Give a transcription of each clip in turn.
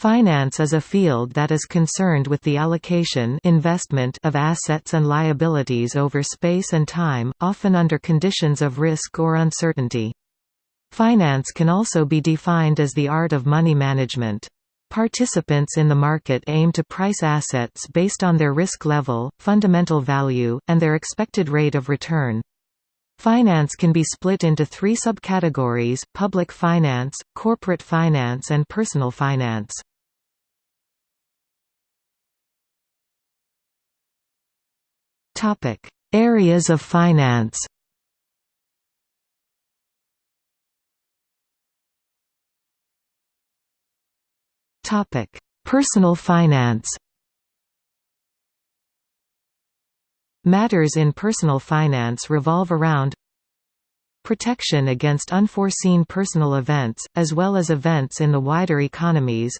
Finance is a field that is concerned with the allocation investment of assets and liabilities over space and time, often under conditions of risk or uncertainty. Finance can also be defined as the art of money management. Participants in the market aim to price assets based on their risk level, fundamental value, and their expected rate of return. Finance can be split into three subcategories, public finance, corporate finance and personal finance. Topic: Areas of finance. Topic: Personal finance. Matters in personal finance revolve around protection against unforeseen personal events, as well as events in the wider economies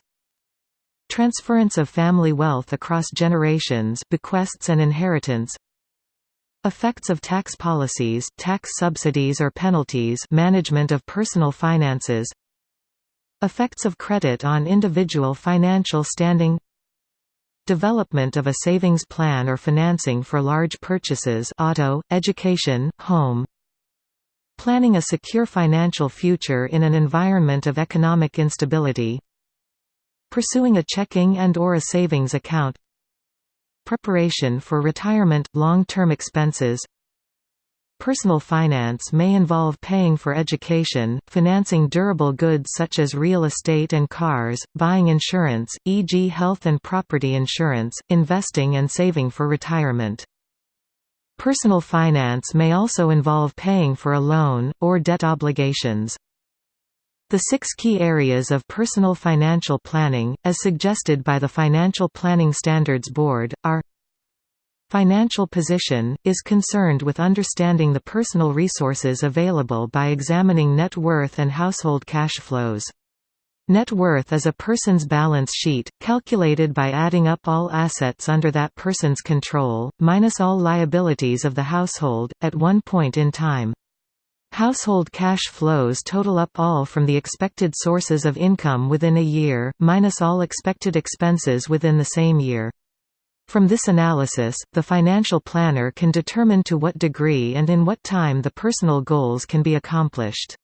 transference of family wealth across generations bequests and inheritance Effects of tax policies tax subsidies or penalties management of personal finances. Effects of credit on individual financial standing. Development of a savings plan or financing for large purchases auto, education, home. Planning a secure financial future in an environment of economic instability. Pursuing a checking and or a savings account Preparation for retirement – long-term expenses Personal finance may involve paying for education, financing durable goods such as real estate and cars, buying insurance, e.g. health and property insurance, investing and saving for retirement. Personal finance may also involve paying for a loan, or debt obligations. The six key areas of personal financial planning, as suggested by the Financial Planning Standards Board, are Financial position, is concerned with understanding the personal resources available by examining net worth and household cash flows. Net worth is a person's balance sheet, calculated by adding up all assets under that person's control, minus all liabilities of the household, at one point in time. Household cash flows total up all from the expected sources of income within a year, minus all expected expenses within the same year. From this analysis, the financial planner can determine to what degree and in what time the personal goals can be accomplished.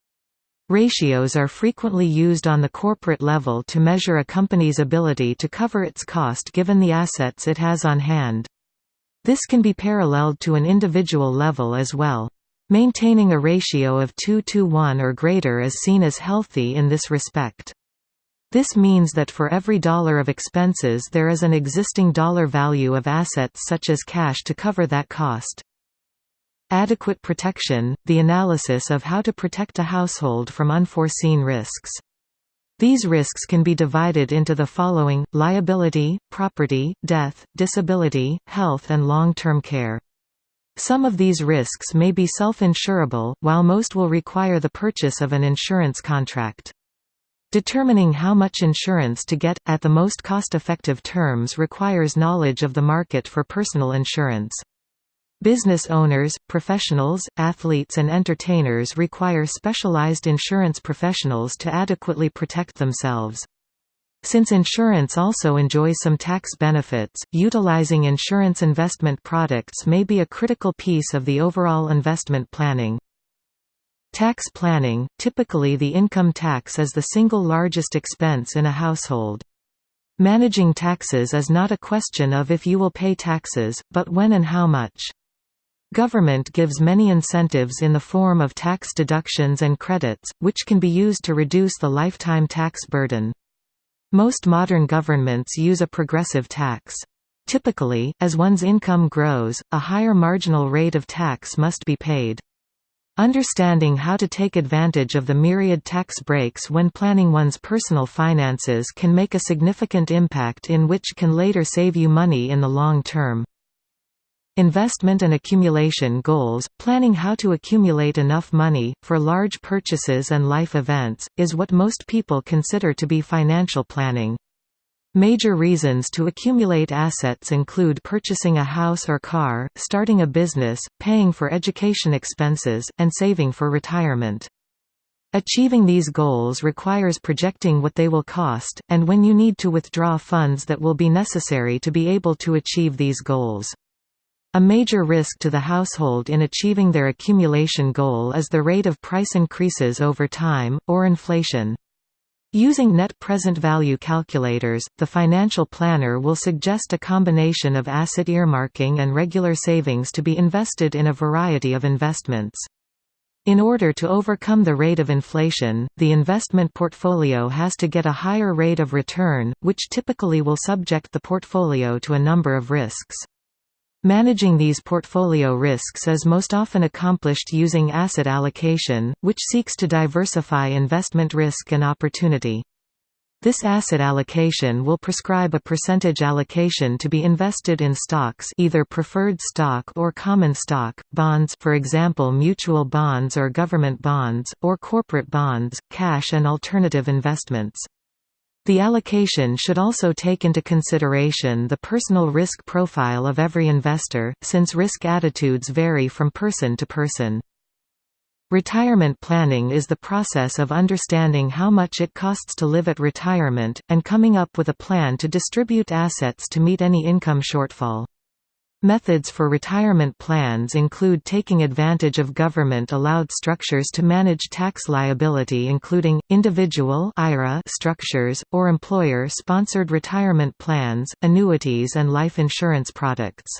Ratios are frequently used on the corporate level to measure a company's ability to cover its cost given the assets it has on hand. This can be paralleled to an individual level as well. Maintaining a ratio of 2 to 1 or greater is seen as healthy in this respect. This means that for every dollar of expenses there is an existing dollar value of assets such as cash to cover that cost. Adequate protection – the analysis of how to protect a household from unforeseen risks. These risks can be divided into the following, liability, property, death, disability, health and long-term care. Some of these risks may be self-insurable, while most will require the purchase of an insurance contract. Determining how much insurance to get, at the most cost-effective terms requires knowledge of the market for personal insurance. Business owners, professionals, athletes and entertainers require specialized insurance professionals to adequately protect themselves. Since insurance also enjoys some tax benefits, utilizing insurance investment products may be a critical piece of the overall investment planning. Tax planning – Typically the income tax is the single largest expense in a household. Managing taxes is not a question of if you will pay taxes, but when and how much. Government gives many incentives in the form of tax deductions and credits, which can be used to reduce the lifetime tax burden. Most modern governments use a progressive tax. Typically, as one's income grows, a higher marginal rate of tax must be paid. Understanding how to take advantage of the myriad tax breaks when planning one's personal finances can make a significant impact in which can later save you money in the long term. Investment and accumulation goals – Planning how to accumulate enough money, for large purchases and life events, is what most people consider to be financial planning. Major reasons to accumulate assets include purchasing a house or car, starting a business, paying for education expenses, and saving for retirement. Achieving these goals requires projecting what they will cost, and when you need to withdraw funds that will be necessary to be able to achieve these goals. A major risk to the household in achieving their accumulation goal is the rate of price increases over time, or inflation. Using net present value calculators, the financial planner will suggest a combination of asset earmarking and regular savings to be invested in a variety of investments. In order to overcome the rate of inflation, the investment portfolio has to get a higher rate of return, which typically will subject the portfolio to a number of risks. Managing these portfolio risks is most often accomplished using asset allocation, which seeks to diversify investment risk and opportunity. This asset allocation will prescribe a percentage allocation to be invested in stocks either preferred stock or common stock, bonds for example mutual bonds or government bonds, or corporate bonds, cash and alternative investments. The allocation should also take into consideration the personal risk profile of every investor, since risk attitudes vary from person to person. Retirement planning is the process of understanding how much it costs to live at retirement, and coming up with a plan to distribute assets to meet any income shortfall. Methods for retirement plans include taking advantage of government-allowed structures to manage tax liability including, individual IRA structures, or employer-sponsored retirement plans, annuities and life insurance products.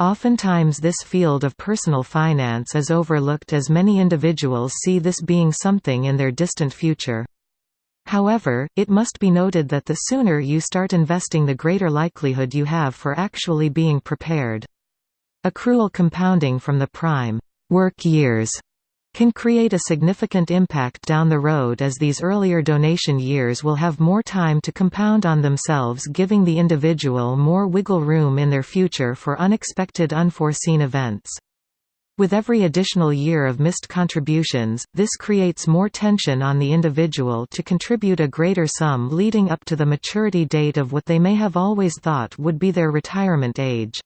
Oftentimes this field of personal finance is overlooked as many individuals see this being something in their distant future. However, it must be noted that the sooner you start investing the greater likelihood you have for actually being prepared. Accrual compounding from the prime work years can create a significant impact down the road as these earlier donation years will have more time to compound on themselves giving the individual more wiggle room in their future for unexpected unforeseen events. With every additional year of missed contributions, this creates more tension on the individual to contribute a greater sum leading up to the maturity date of what they may have always thought would be their retirement age.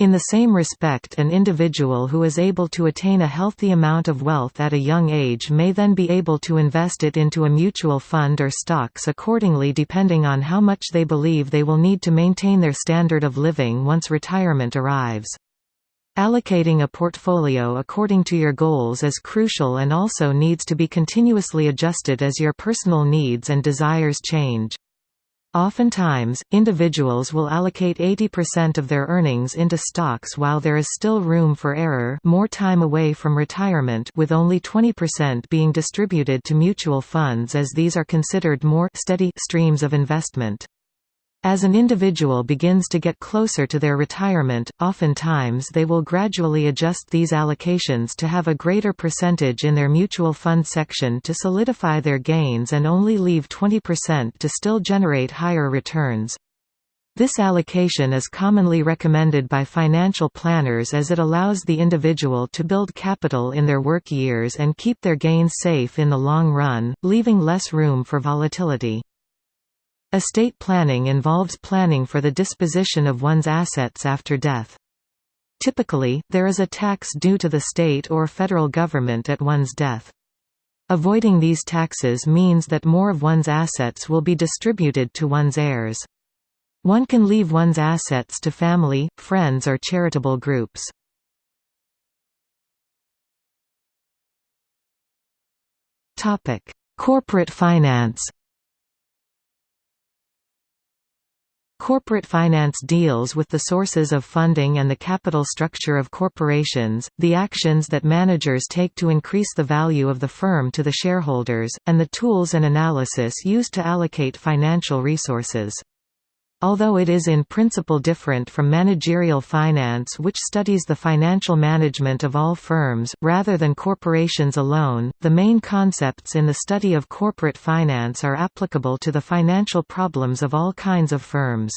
In the same respect an individual who is able to attain a healthy amount of wealth at a young age may then be able to invest it into a mutual fund or stocks accordingly depending on how much they believe they will need to maintain their standard of living once retirement arrives. Allocating a portfolio according to your goals is crucial and also needs to be continuously adjusted as your personal needs and desires change. Oftentimes, individuals will allocate 80% of their earnings into stocks while there is still room for error more time away from retirement with only 20% being distributed to mutual funds as these are considered more steady streams of investment. As an individual begins to get closer to their retirement, oftentimes they will gradually adjust these allocations to have a greater percentage in their mutual fund section to solidify their gains and only leave 20% to still generate higher returns. This allocation is commonly recommended by financial planners as it allows the individual to build capital in their work years and keep their gains safe in the long run, leaving less room for volatility. Estate planning involves planning for the disposition of one's assets after death. Typically, there is a tax due to the state or federal government at one's death. Avoiding these taxes means that more of one's assets will be distributed to one's heirs. One can leave one's assets to family, friends or charitable groups. Corporate finance Corporate finance deals with the sources of funding and the capital structure of corporations, the actions that managers take to increase the value of the firm to the shareholders, and the tools and analysis used to allocate financial resources. Although it is in principle different from managerial finance which studies the financial management of all firms, rather than corporations alone, the main concepts in the study of corporate finance are applicable to the financial problems of all kinds of firms.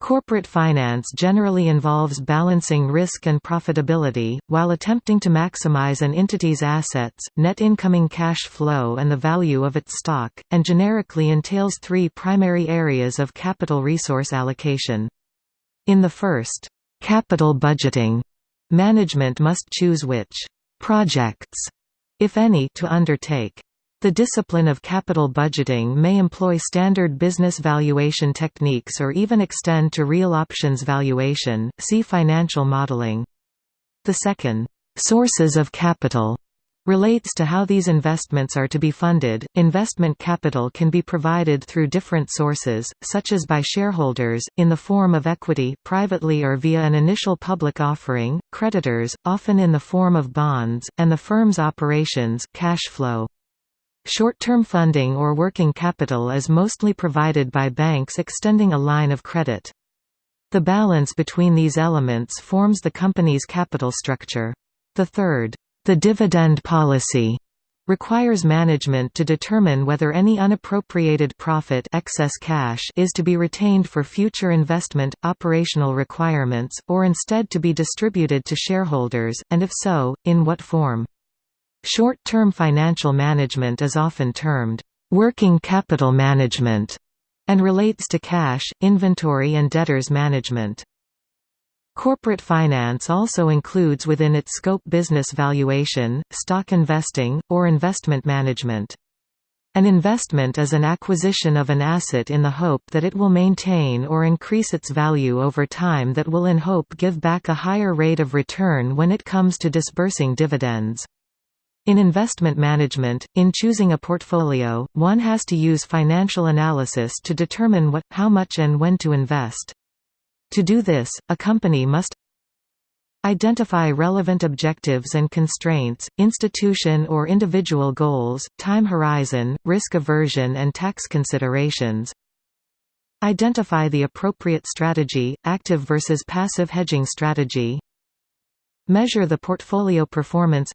Corporate finance generally involves balancing risk and profitability, while attempting to maximize an entity's assets, net incoming cash flow and the value of its stock, and generically entails three primary areas of capital resource allocation. In the first, capital budgeting, management must choose which projects if any, to undertake. The discipline of capital budgeting may employ standard business valuation techniques or even extend to real options valuation. See financial modeling. The second, sources of capital, relates to how these investments are to be funded. Investment capital can be provided through different sources, such as by shareholders, in the form of equity privately or via an initial public offering, creditors, often in the form of bonds, and the firm's operations cash flow. Short-term funding or working capital is mostly provided by banks extending a line of credit. The balance between these elements forms the company's capital structure. The third, the dividend policy, requires management to determine whether any unappropriated profit excess cash is to be retained for future investment, operational requirements, or instead to be distributed to shareholders, and if so, in what form. Short-term financial management is often termed, "...working capital management", and relates to cash, inventory and debtors management. Corporate finance also includes within its scope business valuation, stock investing, or investment management. An investment is an acquisition of an asset in the hope that it will maintain or increase its value over time that will in hope give back a higher rate of return when it comes to disbursing dividends. In investment management, in choosing a portfolio, one has to use financial analysis to determine what, how much and when to invest. To do this, a company must Identify relevant objectives and constraints, institution or individual goals, time horizon, risk aversion and tax considerations. Identify the appropriate strategy, active versus passive hedging strategy. Measure the portfolio performance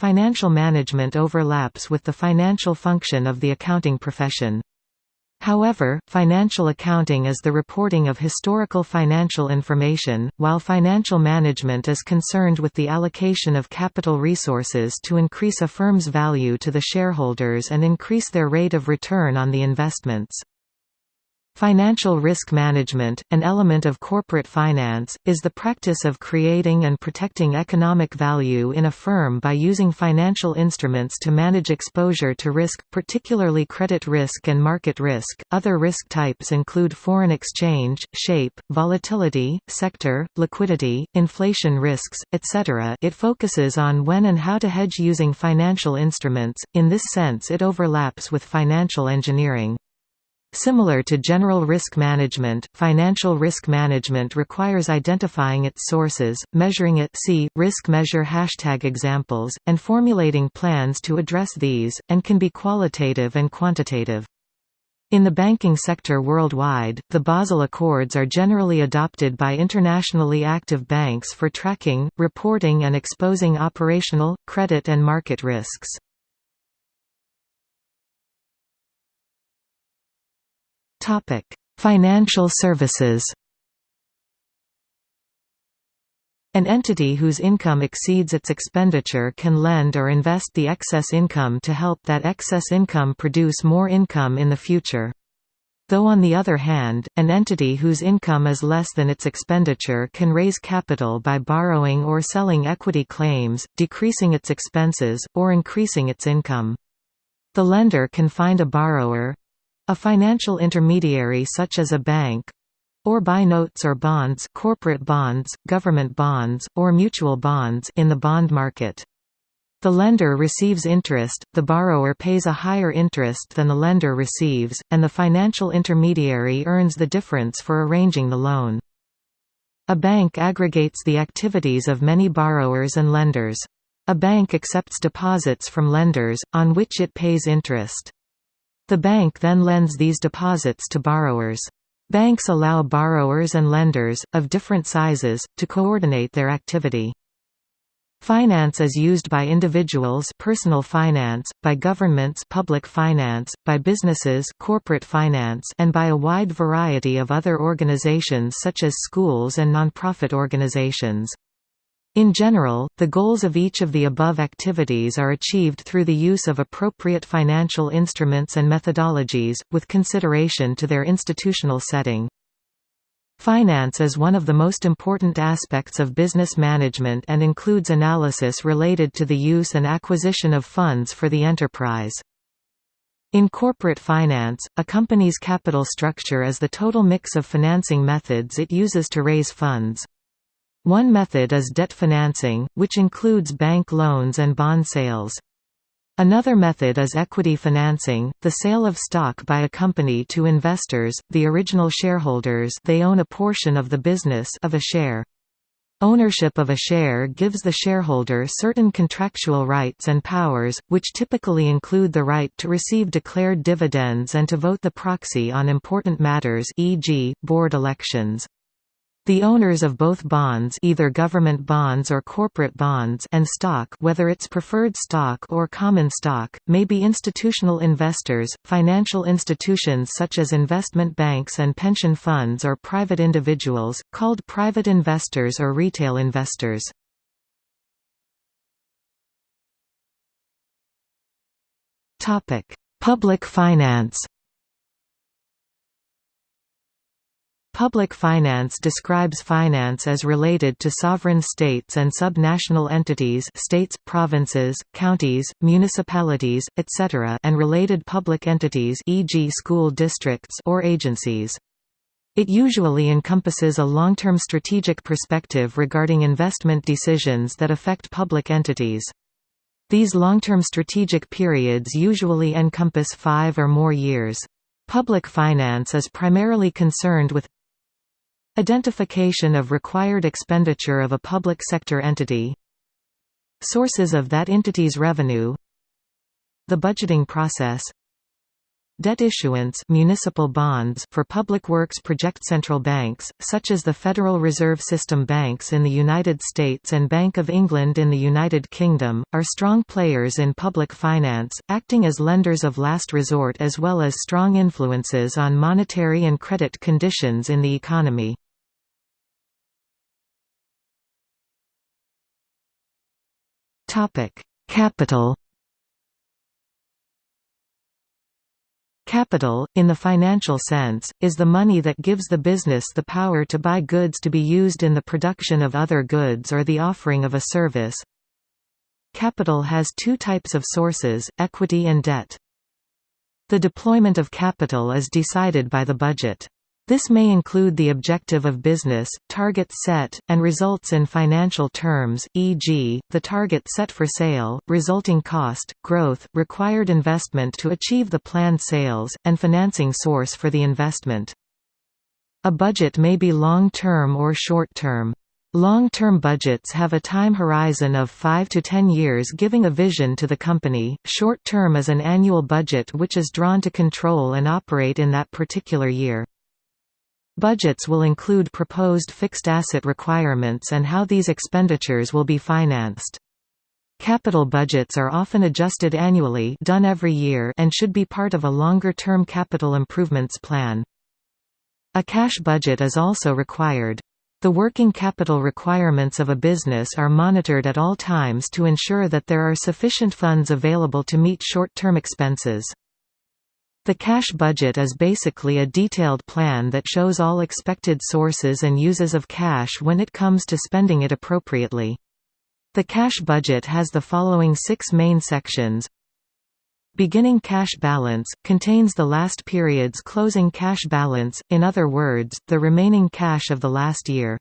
Financial management overlaps with the financial function of the accounting profession. However, financial accounting is the reporting of historical financial information, while financial management is concerned with the allocation of capital resources to increase a firm's value to the shareholders and increase their rate of return on the investments. Financial risk management, an element of corporate finance, is the practice of creating and protecting economic value in a firm by using financial instruments to manage exposure to risk, particularly credit risk and market risk. Other risk types include foreign exchange, shape, volatility, sector, liquidity, inflation risks, etc. It focuses on when and how to hedge using financial instruments. In this sense, it overlaps with financial engineering. Similar to general risk management, financial risk management requires identifying its sources, measuring it see, risk measure hashtag examples, and formulating plans to address these, and can be qualitative and quantitative. In the banking sector worldwide, the Basel Accords are generally adopted by internationally active banks for tracking, reporting and exposing operational, credit and market risks. Topic: Financial services. An entity whose income exceeds its expenditure can lend or invest the excess income to help that excess income produce more income in the future. Though on the other hand, an entity whose income is less than its expenditure can raise capital by borrowing or selling equity claims, decreasing its expenses, or increasing its income. The lender can find a borrower, a financial intermediary such as a bank or buy notes or bonds corporate bonds, government bonds, or mutual bonds in the bond market. The lender receives interest, the borrower pays a higher interest than the lender receives, and the financial intermediary earns the difference for arranging the loan. A bank aggregates the activities of many borrowers and lenders. A bank accepts deposits from lenders, on which it pays interest. The bank then lends these deposits to borrowers. Banks allow borrowers and lenders, of different sizes, to coordinate their activity. Finance is used by individuals personal finance, by governments public finance, by businesses corporate finance and by a wide variety of other organizations such as schools and nonprofit organizations. In general, the goals of each of the above activities are achieved through the use of appropriate financial instruments and methodologies, with consideration to their institutional setting. Finance is one of the most important aspects of business management and includes analysis related to the use and acquisition of funds for the enterprise. In corporate finance, a company's capital structure is the total mix of financing methods it uses to raise funds. One method is debt financing, which includes bank loans and bond sales. Another method is equity financing, the sale of stock by a company to investors, the original shareholders they own a portion of the business of a share. Ownership of a share gives the shareholder certain contractual rights and powers, which typically include the right to receive declared dividends and to vote the proxy on important matters e.g., board elections. The owners of both bonds either government bonds or corporate bonds and stock whether it's preferred stock or common stock, may be institutional investors, financial institutions such as investment banks and pension funds or private individuals, called private investors or retail investors. Public finance Public finance describes finance as related to sovereign states and subnational entities states, provinces, counties, municipalities, etc. and related public entities e.g. school districts or agencies. It usually encompasses a long-term strategic perspective regarding investment decisions that affect public entities. These long-term strategic periods usually encompass five or more years. Public finance is primarily concerned with Identification of required expenditure of a public sector entity. Sources of that entity's revenue. The budgeting process Debt issuance municipal bonds for public works project central banks, such as the Federal Reserve System banks in the United States and Bank of England in the United Kingdom, are strong players in public finance, acting as lenders of last resort as well as strong influences on monetary and credit conditions in the economy. Capital. Capital, in the financial sense, is the money that gives the business the power to buy goods to be used in the production of other goods or the offering of a service. Capital has two types of sources, equity and debt. The deployment of capital is decided by the budget. This may include the objective of business, targets set, and results in financial terms, e.g., the target set for sale, resulting cost, growth, required investment to achieve the planned sales, and financing source for the investment. A budget may be long-term or short-term. Long-term budgets have a time horizon of 5 to 10 years giving a vision to the company, short-term is an annual budget which is drawn to control and operate in that particular year. Budgets will include proposed fixed asset requirements and how these expenditures will be financed. Capital budgets are often adjusted annually done every year and should be part of a longer-term capital improvements plan. A cash budget is also required. The working capital requirements of a business are monitored at all times to ensure that there are sufficient funds available to meet short-term expenses. The cash budget is basically a detailed plan that shows all expected sources and uses of cash when it comes to spending it appropriately. The cash budget has the following six main sections Beginning cash balance, contains the last period's closing cash balance, in other words, the remaining cash of the last year.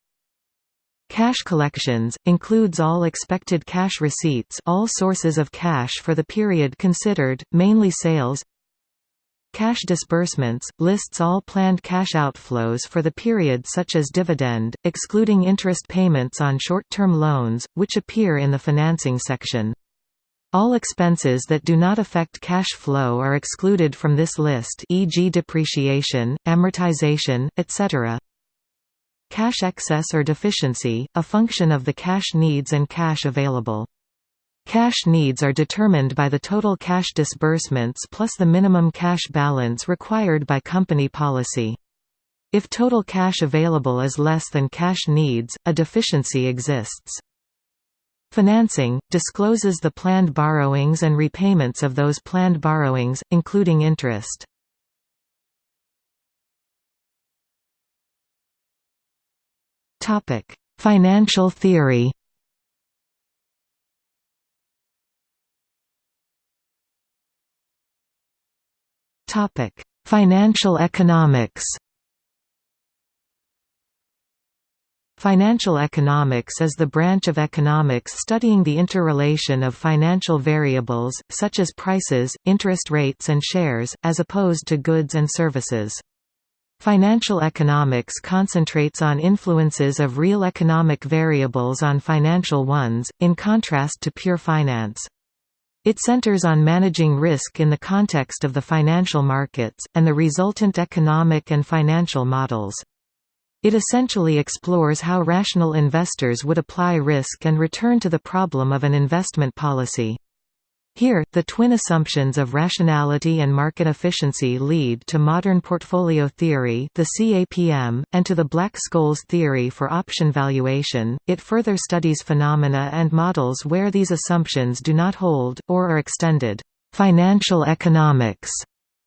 Cash collections, includes all expected cash receipts all sources of cash for the period considered, mainly sales Cash disbursements, lists all planned cash outflows for the period such as dividend, excluding interest payments on short-term loans, which appear in the financing section. All expenses that do not affect cash flow are excluded from this list e.g. depreciation, amortization, etc. Cash excess or deficiency, a function of the cash needs and cash available. Cash needs are determined by the total cash disbursements plus the minimum cash balance required by company policy. If total cash available is less than cash needs, a deficiency exists. Financing, discloses the planned borrowings and repayments of those planned borrowings, including interest. Financial theory Financial economics Financial economics is the branch of economics studying the interrelation of financial variables, such as prices, interest rates and shares, as opposed to goods and services. Financial economics concentrates on influences of real economic variables on financial ones, in contrast to pure finance. It centers on managing risk in the context of the financial markets, and the resultant economic and financial models. It essentially explores how rational investors would apply risk and return to the problem of an investment policy. Here, the twin assumptions of rationality and market efficiency lead to modern portfolio theory the CAPM, and to the Black-Scholes theory for option valuation. It further studies phenomena and models where these assumptions do not hold, or are extended. Financial economics,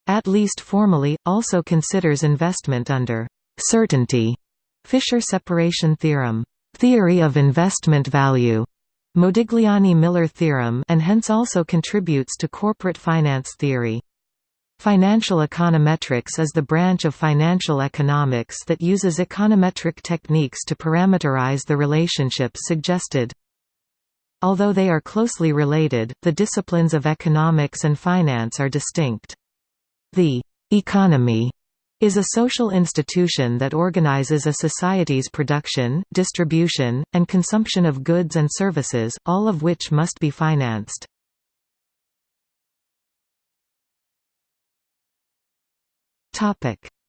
at least formally, also considers investment under certainty Fisher separation theorem, theory of investment value, Modigliani-Miller theorem and hence also contributes to corporate finance theory. Financial econometrics is the branch of financial economics that uses econometric techniques to parameterize the relationships suggested. Although they are closely related, the disciplines of economics and finance are distinct. The economy is a social institution that organizes a society's production, distribution, and consumption of goods and services, all of which must be financed.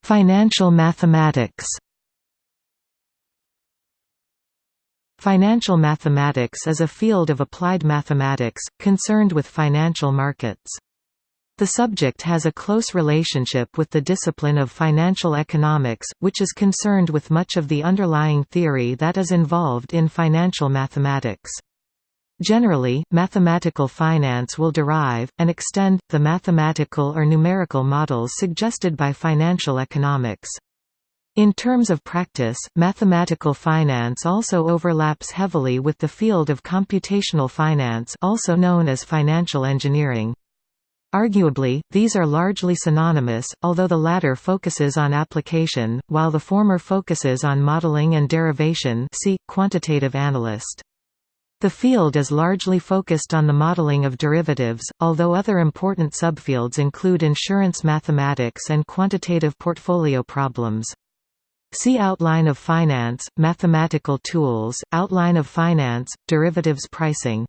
Financial mathematics Financial mathematics is a field of applied mathematics, concerned with financial markets. The subject has a close relationship with the discipline of financial economics, which is concerned with much of the underlying theory that is involved in financial mathematics. Generally, mathematical finance will derive, and extend, the mathematical or numerical models suggested by financial economics. In terms of practice, mathematical finance also overlaps heavily with the field of computational finance also known as financial engineering. Arguably, these are largely synonymous, although the latter focuses on application, while the former focuses on modeling and derivation see, quantitative analyst. The field is largely focused on the modeling of derivatives, although other important subfields include insurance mathematics and quantitative portfolio problems. See Outline of Finance, Mathematical Tools, Outline of Finance, Derivatives Pricing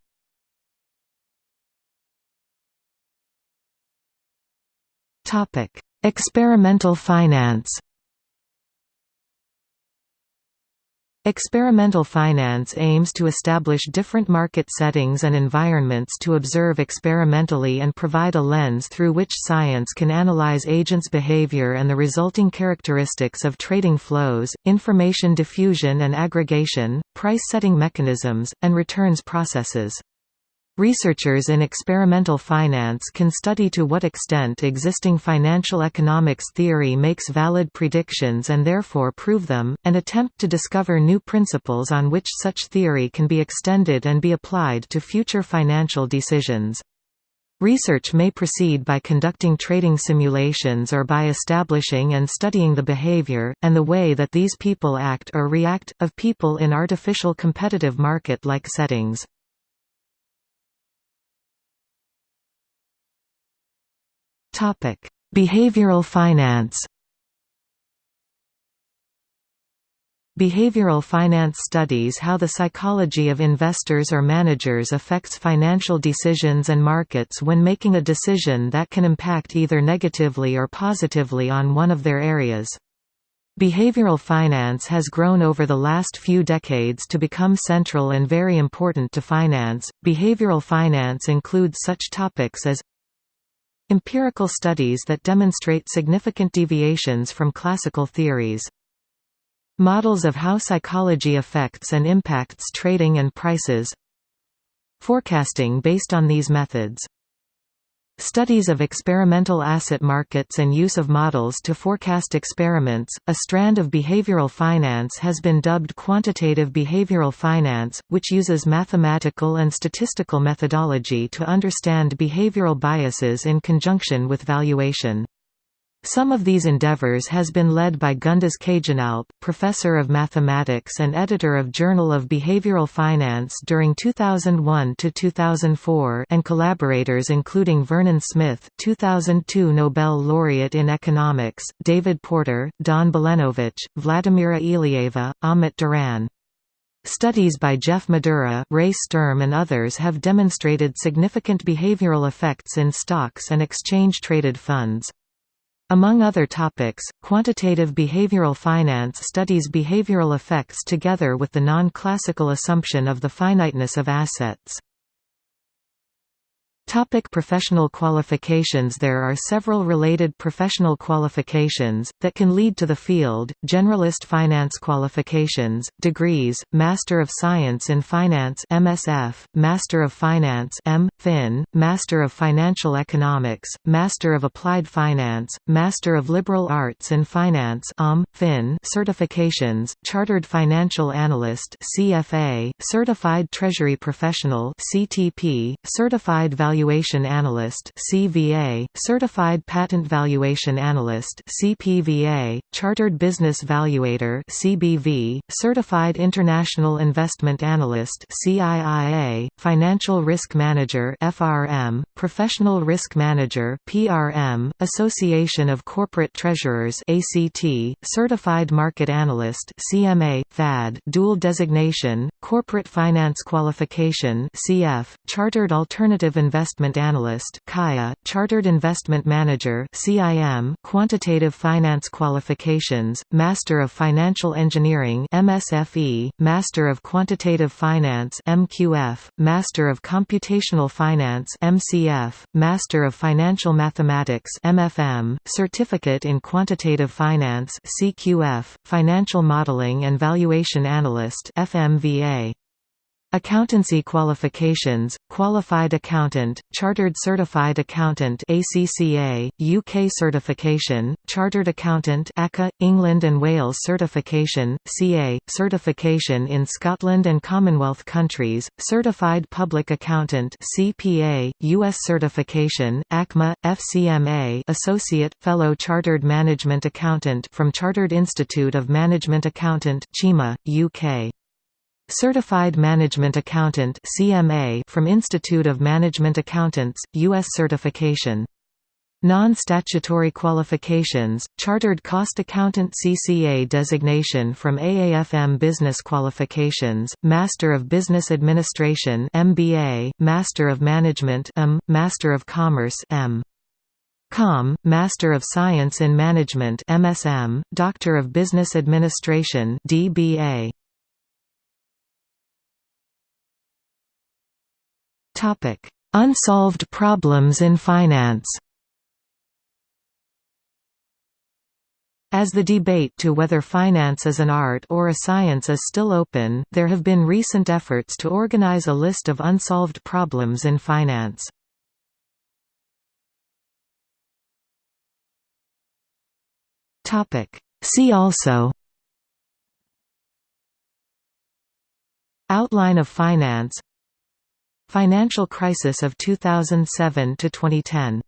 Topic: Experimental finance. Experimental finance aims to establish different market settings and environments to observe experimentally and provide a lens through which science can analyze agents' behavior and the resulting characteristics of trading flows, information diffusion and aggregation, price-setting mechanisms, and returns processes. Researchers in experimental finance can study to what extent existing financial economics theory makes valid predictions and therefore prove them, and attempt to discover new principles on which such theory can be extended and be applied to future financial decisions. Research may proceed by conducting trading simulations or by establishing and studying the behavior, and the way that these people act or react, of people in artificial competitive market-like settings. Topic: Behavioral finance. Behavioral finance studies how the psychology of investors or managers affects financial decisions and markets when making a decision that can impact either negatively or positively on one of their areas. Behavioral finance has grown over the last few decades to become central and very important to finance. Behavioral finance includes such topics as Empirical studies that demonstrate significant deviations from classical theories. Models of how psychology affects and impacts trading and prices. Forecasting based on these methods Studies of experimental asset markets and use of models to forecast experiments. A strand of behavioral finance has been dubbed quantitative behavioral finance, which uses mathematical and statistical methodology to understand behavioral biases in conjunction with valuation. Some of these endeavors has been led by Gunduz Caginalp, professor of mathematics and editor of Journal of Behavioral Finance during 2001 to 2004, and collaborators including Vernon Smith 2002 Nobel laureate in economics, David Porter, Don Balenovich, Vladimira Ilieva, Ahmet Duran. Studies by Jeff Madura, Ray Sturm and others have demonstrated significant behavioral effects in stocks and exchange-traded funds. Among other topics, quantitative behavioral finance studies behavioral effects together with the non-classical assumption of the finiteness of assets. Topic professional qualifications There are several related professional qualifications, that can lead to the field, generalist finance qualifications, degrees, Master of Science in Finance MSF, Master of Finance M. Fin, Master of Financial Economics, Master of Applied Finance, Master of Liberal Arts in Finance um, Fin certifications, Chartered Financial Analyst CFA, Certified Treasury Professional CTP, Certified Value Valuation Analyst (CVA), Certified Patent Valuation Analyst (CPVA), Chartered Business Valuator (CBV), Certified International Investment Analyst (CIIA), Financial Risk Manager (FRM), Professional Risk Manager (PRM), Association of Corporate Treasurers (ACT), Certified Market Analyst (CMA), FAD, Dual Designation, Corporate Finance Qualification (CF), Chartered Alternative Investment Investment Analyst (CAIA), Chartered Investment Manager (CIM), Quantitative Finance Qualifications, Master of Financial Engineering (MSFE), Master of Quantitative Finance (MQF), Master of Computational Finance (MCF), Master of Financial Mathematics (MFM), Certificate in Quantitative Finance (CQF), Financial Modeling and Valuation Analyst (FMVA). Accountancy qualifications, Qualified Accountant, Chartered Certified Accountant ACCA, UK certification, Chartered Accountant ACA, England and Wales certification, CA, certification in Scotland and Commonwealth countries, Certified Public Accountant CPA, US certification, ACMA, FCMA Associate, Fellow Chartered Management Accountant from Chartered Institute of Management Accountant CIMA, UK. Certified Management Accountant CMA from Institute of Management Accountants, U.S. certification. Non-statutory qualifications, Chartered Cost Accountant CCA designation from AAFM Business Qualifications, Master of Business Administration MBA, Master of Management M, Master of Commerce M. Com, Master of Science in Management MSM, Doctor of Business Administration DBA. Topic: Unsolved problems in finance. As the debate to whether finance is an art or a science is still open, there have been recent efforts to organize a list of unsolved problems in finance. See also Outline of finance Financial crisis of 2007 to 2010